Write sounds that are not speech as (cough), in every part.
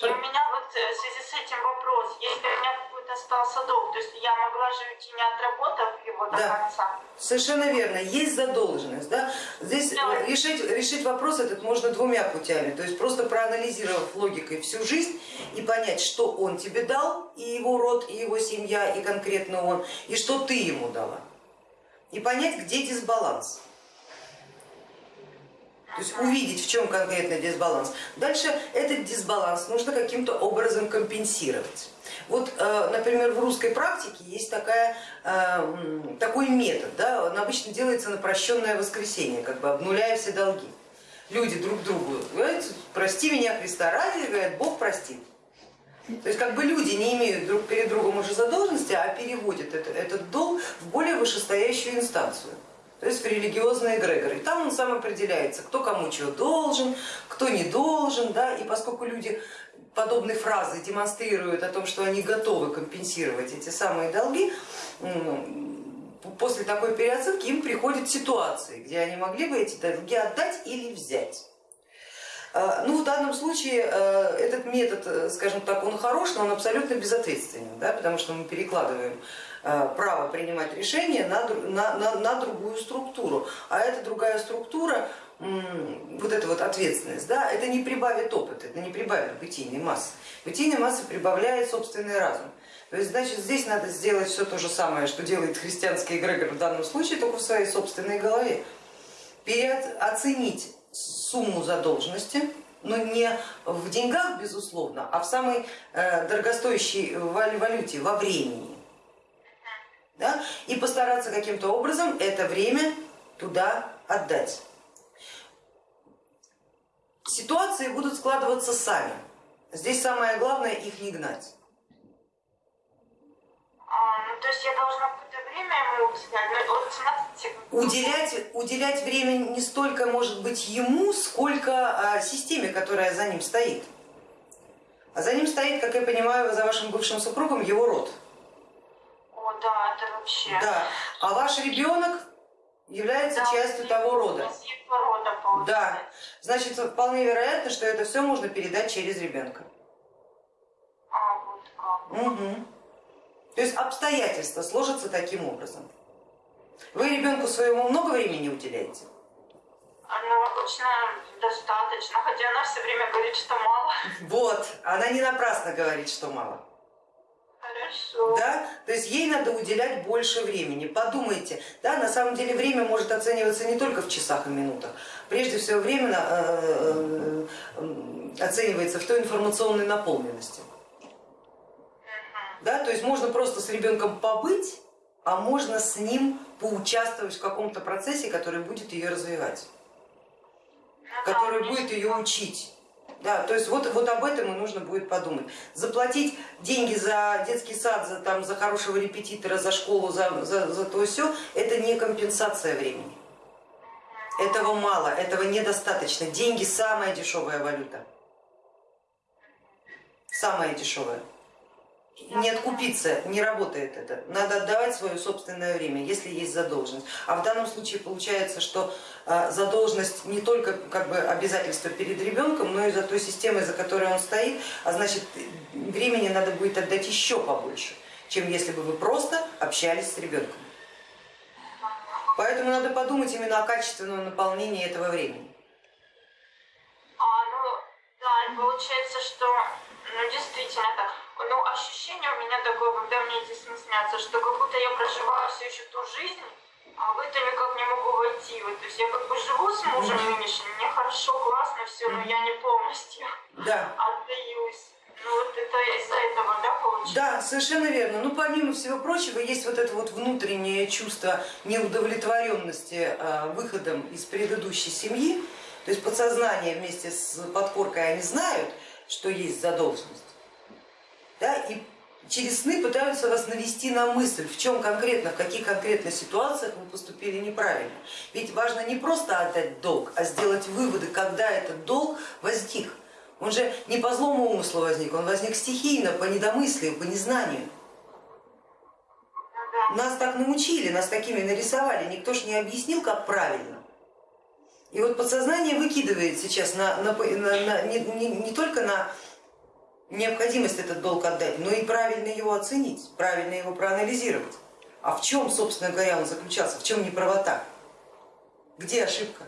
И у меня вот э, в связи с этим вопрос, если у меня какой-то остался долг, то есть я могла же уйти не отработав его до Да. конца? Совершенно верно, есть задолженность. Да? Здесь Да. э, решить, решить вопрос этот можно двумя путями. То есть просто проанализировав логикой всю жизнь и понять, что он тебе дал, и его род, и его семья, и конкретно он, и что ты ему дала. И понять, где дисбаланс. То есть увидеть, в чем конкретно дисбаланс. Дальше этот дисбаланс нужно каким-то образом компенсировать. Вот, э, например, в русской практике есть такая, э, такой метод, да, он обычно делается на прощенное воскресенье, как бы обнуляя все долги. Люди друг другу говорят, прости меня Христа ради, говорят, Бог простит. То есть как бы люди не имеют друг перед другом уже задолженности, а переводят это- этот долг в более вышестоящую инстанцию то есть в религиозные эгрегоры. И там он сам определяется, кто кому чего должен, кто не должен. Да? И поскольку люди подобные фразы демонстрируют о том, что они готовы компенсировать эти самые долги, после такой переоценки им приходят ситуации, где они могли бы эти долги отдать или взять. Э, Ну, в данном случае э, этот метод, э, скажем так, он хорош, но он абсолютно безответственен, да, потому что мы перекладываем право принимать решения на, на, на, на другую структуру. А эта другая структура, вот эта вот ответственность, да, это не прибавит опыт, это не прибавит бытийной массы. Бытийной массы прибавляет собственный разум. То есть, значит, здесь надо сделать все то же самое, что делает христианский эгрегор в данном случае, только в своей собственной голове. Переоценить сумму задолженности, но не в деньгах, безусловно, а в самой э, дорогостоящей вал- валюте, во времени. Да? И постараться каким-то образом это время туда отдать. Ситуации будут складываться сами. Здесь самое главное их не гнать. А, ну, то есть я должна какое-то время ему уделять, ну, Уделять, уделять время не столько может быть ему, сколько а, системе, которая за ним стоит. А за ним стоит, как я понимаю, за вашим бывшим супругом его род. Вообще... Да. А ваш ребенок является Да, частью того рода. Рода, получается. Да. Значит, вполне вероятно, что это все можно передать через ребенка. А, вот как. Мгм. То есть обстоятельства сложатся таким образом. Вы ребенку своему много времени уделяете? Ну, обычно достаточно, хотя она все время говорит, что мало. Вот, она не напрасно говорит, что мало. Да? То есть ей надо уделять больше времени. Подумайте, да, на самом деле время может оцениваться не только в часах и минутах. Прежде всего время э, э, оценивается в той информационной наполненности. Да? То есть можно просто с ребенком побыть, а можно с ним поучаствовать в каком-то процессе, который будет ее развивать, Ну который будет ее учить. Да, то есть вот, вот об этом и нужно будет подумать. Заплатить деньги за детский сад, за, там, за хорошего репетитора, за школу, за, за, за то все, это не компенсация времени. Этого мало, этого недостаточно. Деньги самая дешевая валюта. Самая дешевая. Не откупиться, не работает это. Надо отдавать свое собственное время, если есть задолженность. А в данном случае получается, что а, задолженность не только как бы обязательство перед ребенком, но и за той системой, за которой он стоит, а значит времени надо будет отдать еще побольше, чем если бы вы просто общались с ребенком. Поэтому надо подумать именно о качественном наполнении этого времени. А, ну, да, получается, что, ну, действительно так, ну, ощущение у меня такое, когда мне сны снятся, что как будто я проживаю все еще ту жизнь, а в это никак не могу войти. Вот, то есть я как бы живу с мужем нынешним, мне хорошо, классно все, но я не полностью Да. отдаюсь. Ну, вот это из-за этого, да, получается? Да, совершенно верно. Ну, помимо всего прочего, есть вот это вот внутреннее чувство неудовлетворенности э, выходом из предыдущей семьи. То есть подсознание вместе с подкоркой они знают, что есть задолженность. Да, и через сны пытаются вас навести на мысль, в чем конкретно, в каких конкретно ситуациях вы поступили неправильно. Ведь важно не просто отдать долг, а сделать выводы, когда этот долг возник. Он же не по злому умыслу возник, он возник стихийно, по недомыслию, по незнанию. Нас так научили, нас такими нарисовали, никто ж не объяснил, как правильно. И вот подсознание выкидывает сейчас на, на- на- на- не, не- не только на необходимость этот долг отдать, но и правильно его оценить, правильно его проанализировать. А в чем, собственно говоря, он заключался, в чем неправота, где ошибка?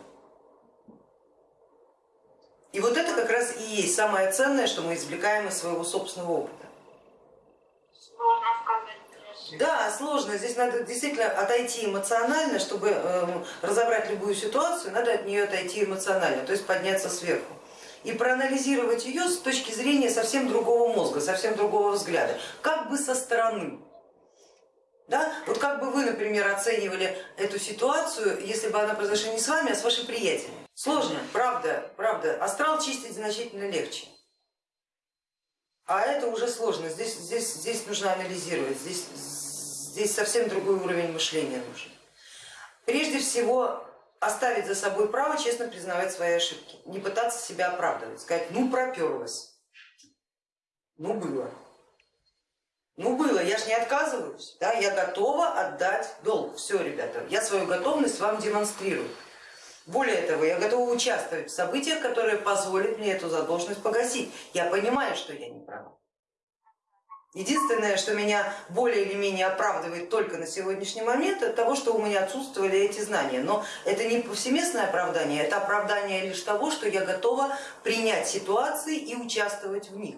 И вот это как раз и есть самое ценное, что мы извлекаем из своего собственного опыта. Сложно сказать. Да, сложно. Здесь надо действительно отойти эмоционально, чтобы эм, разобрать любую ситуацию, надо от нее отойти эмоционально, то есть подняться сверху. И проанализировать ее с точки зрения совсем другого мозга, совсем другого взгляда, как бы со стороны. Да? Вот как бы вы, например, оценивали эту ситуацию, если бы она произошла не с вами, а с вашей приятелем? Сложно, правда, правда. Астрал чистить значительно легче. А это уже сложно, здесь, здесь, здесь нужно анализировать, здесь, здесь совсем другой уровень мышления нужен. Прежде всего оставить за собой право честно признавать свои ошибки, не пытаться себя оправдывать, сказать, ну проперлась, ну было. Ну было, я же не отказываюсь, да, я готова отдать долг. Все, ребята, я свою готовность вам демонстрирую. Более того, я готова участвовать в событиях, которые позволят мне эту задолженность погасить. Я понимаю, что я не права. Единственное, что меня более или менее оправдывает только на сегодняшний момент, это того, что у меня отсутствовали эти знания. Но это не повсеместное оправдание, это оправдание лишь того, что я готова принять ситуации и участвовать в них.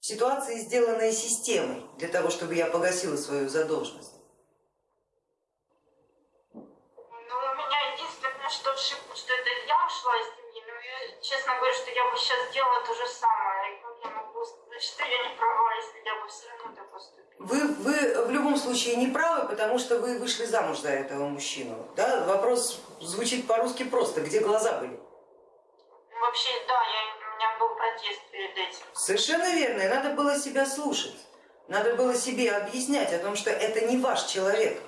Ситуации, сделанные системой, для того, чтобы я погасила свою задолженность. Ну, у меня единственное, что ошибка, что это я ушла из семьи, но я честно говорю, что я бы сейчас сделала то же самое. Как я не права, если я бы все равно так поступила? Вы, вы в любом случае не правы, потому что вы вышли замуж за этого мужчину. Да? Вопрос звучит по-русски просто, где глаза были? Вообще, да, я, у меня был протест перед этим. Совершенно верно, и надо было себя слушать. Надо было себе объяснять о том, что это не ваш человек.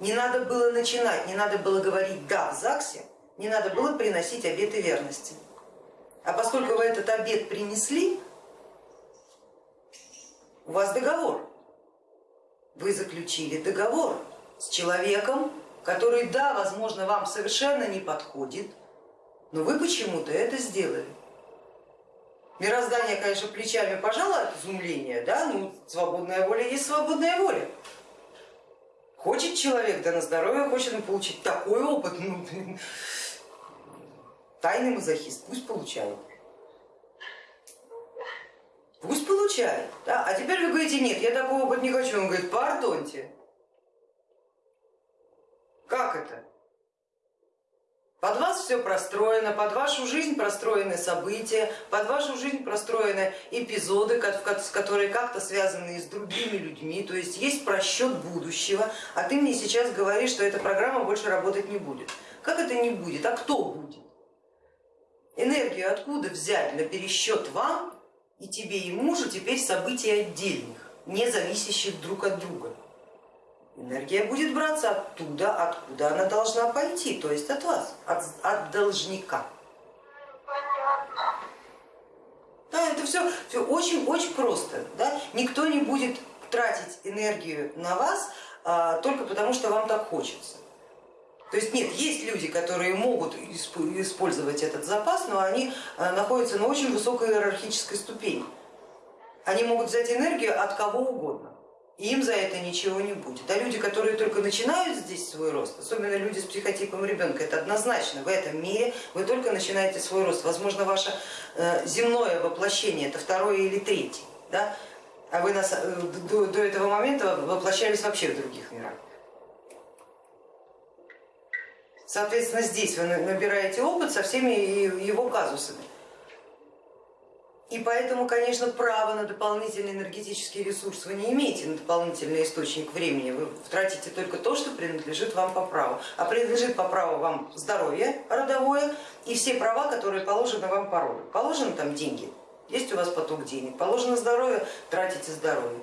Не надо было начинать, не надо было говорить да в ЗАГСе, не надо было приносить обеты верности. А поскольку вы этот обет принесли, у вас договор. Вы заключили договор с человеком, который, да, возможно, вам совершенно не подходит, но вы почему-то это сделали. Мироздание, конечно, плечами пожало от изумления, да, ну свободная воля есть свободная воля. Хочет человек, да на здоровье, хочет он получить такой опыт, ну, (laughs) тайный мазохист, пусть получает. Пусть получает. Да? А теперь вы говорите, нет, я такой опыт не хочу. Он говорит, пардоньте. Как это? Под вас все простроено, под вашу жизнь простроены события, под вашу жизнь простроены эпизоды, которые как-то связаны с другими людьми, то есть есть просчет будущего, а ты мне сейчас говоришь, что эта программа больше работать не будет. Как это не будет? А кто будет? Энергию откуда взять на пересчет вам и тебе и мужу теперь событий отдельных, не зависящих друг от друга? Энергия будет браться оттуда, откуда она должна пойти, то есть от вас, от, от должника. Да, это все, все очень-очень просто. Да? Никто не будет тратить энергию на вас а, только потому, что вам так хочется. То есть нет, есть люди, которые могут использовать этот запас, но они а, находятся на очень высокой иерархической ступени. Они могут взять энергию от кого угодно и им за это ничего не будет. А люди, которые только начинают здесь свой рост, особенно люди с психотипом ребенка, это однозначно, в этом мире вы только начинаете свой рост. Возможно, ваше э, земное воплощение это второе или третье, да? а вы э, до этого момента воплощались вообще в других мирах. Соответственно, здесь вы набираете опыт со всеми его казусами. И поэтому, конечно, право на дополнительный энергетический ресурс вы не имеете, на дополнительный источник времени. Вы тратите только то, что принадлежит вам по праву. А принадлежит по праву вам здоровье родовое и все права, которые положены вам по роду. Положены там деньги, есть у вас поток денег, положено здоровье, тратите здоровье.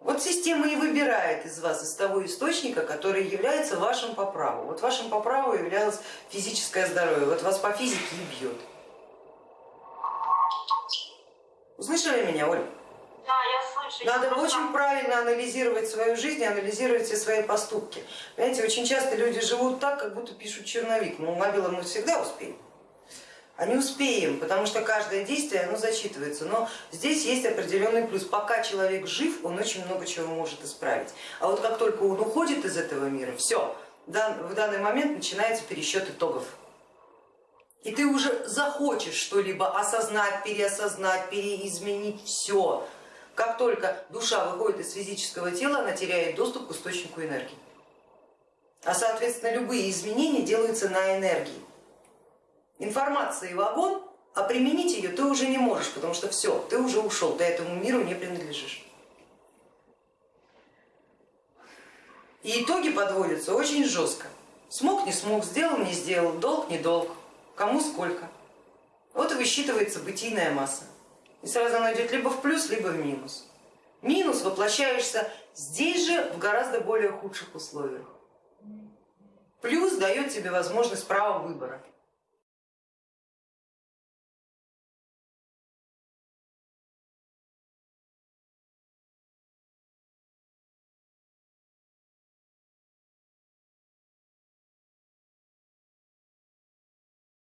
Вот система и выбирает из вас, из того источника, который является вашим по праву. Вот вашим по праву являлось физическое здоровье, вот вас по физике и бьет. Услышали меня, Оль? Да, я слышу. Надо я просто- очень правильно анализировать свою жизнь и анализировать все свои поступки. Понимаете, очень часто люди живут так, как будто пишут черновик. Ну, мобилы мы всегда успеем. А не успеем, потому что каждое действие оно зачитывается. Но здесь есть определенный плюс. Пока человек жив, он очень много чего может исправить. А вот как только он уходит из этого мира, все, в данный момент начинается пересчет итогов. И ты уже захочешь что-либо осознать, переосознать, переизменить все. Как только душа выходит из физического тела, она теряет доступ к источнику энергии. А соответственно любые изменения делаются на энергии. Информация и вагон, а применить ее ты уже не можешь, потому что все, ты уже ушел, ты этому миру не принадлежишь. И итоги подводятся очень жестко. Смог, не смог, сделал, не сделал, долг, не долг, кому сколько. Вот и высчитывается бытийная масса. И сразу она идет либо в плюс, либо в минус. Минус воплощаешься здесь же в гораздо более худших условиях. Плюс дает тебе возможность права выбора.